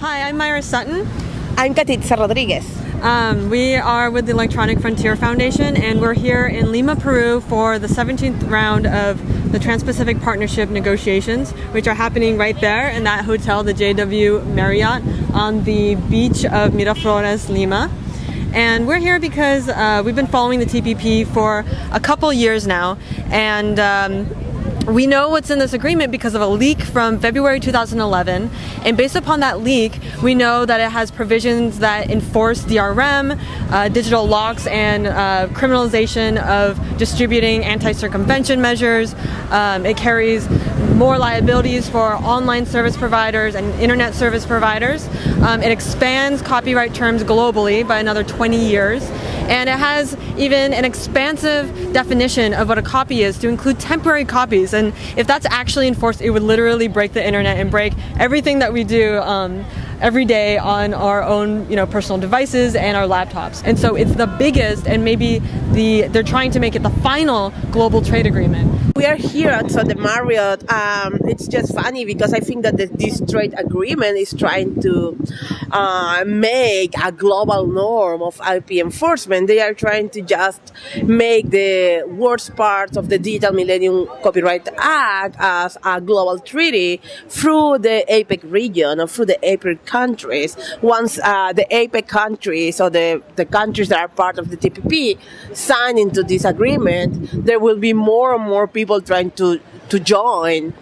Hi, I'm Maira Sutton. I'm Katitza Rodriguez. Um, we are with the Electronic Frontier Foundation and we're here in Lima, Peru for the 17th round of the Trans-Pacific Partnership negotiations, which are happening right there in that hotel, the JW Marriott, on the beach of Miraflores, Lima. And we're here because uh, we've been following the TPP for a couple years now and um, we know what's in this agreement because of a leak from February 2011, and based upon that leak, we know that it has provisions that enforce DRM, uh, digital locks, and uh, criminalization of distributing anti-circumvention measures. Um, it carries more liabilities for online service providers and internet service providers. Um, it expands copyright terms globally by another 20 years and it has even an expansive definition of what a copy is to include temporary copies. And if that's actually enforced, it would literally break the internet and break everything that we do um, every day on our own you know personal devices and our laptops and so it's the biggest and maybe the they're trying to make it the final global trade agreement we are here at the Marriott um, it's just funny because I think that the, this trade agreement is trying to uh, make a global norm of IP enforcement they are trying to just make the worst parts of the Digital Millennium Copyright Act as a global treaty through the APEC region or through the APEC countries. Once uh, the APEC countries or the, the countries that are part of the TPP sign into this agreement, there will be more and more people trying to to join.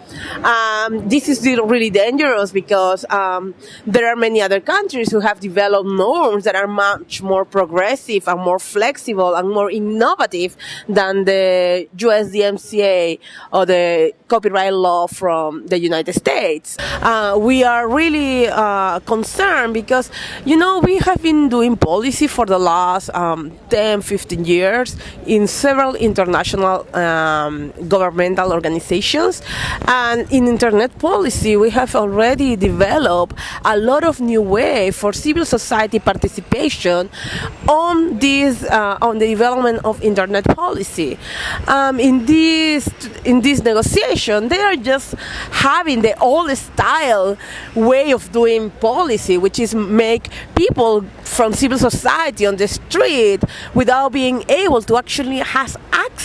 Um, this is really dangerous because um, there are many other countries who have developed norms that are much more progressive and more flexible and more innovative than the USDMCA or the copyright law from the United States. Uh, we are really uh, concerned because, you know, we have been doing policy for the last um, 10, 15 years in several international um, governmental organizations and in internet policy, we have already developed a lot of new way for civil society participation on this uh, on the development of internet policy. Um, in this in this negotiation, they are just having the old style way of doing policy, which is make people from civil society on the street without being able to actually have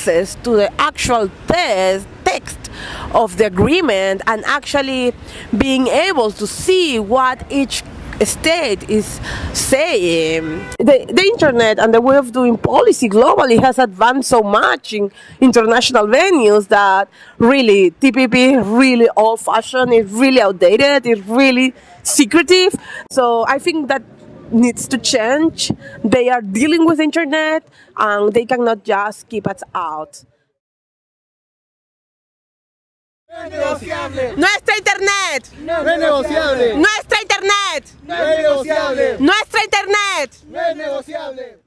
access to the actual test text of the agreement and actually being able to see what each state is saying. The, the internet and the way of doing policy globally has advanced so much in international venues that really TPP really old fashioned, it's really outdated, it's really secretive. So I think that needs to change. They are dealing with internet and they cannot just keep us out. Negociable. Nuestra internet. No es negociable. Nuestra internet. No es negociable. Nuestra internet. No es negociable.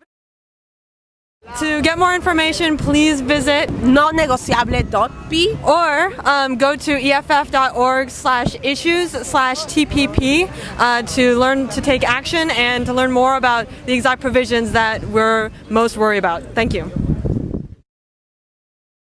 To get more information, please visit nonegociable.p or um, go to EFF.org slash issues slash TPP uh, to learn to take action and to learn more about the exact provisions that we're most worried about. Thank you.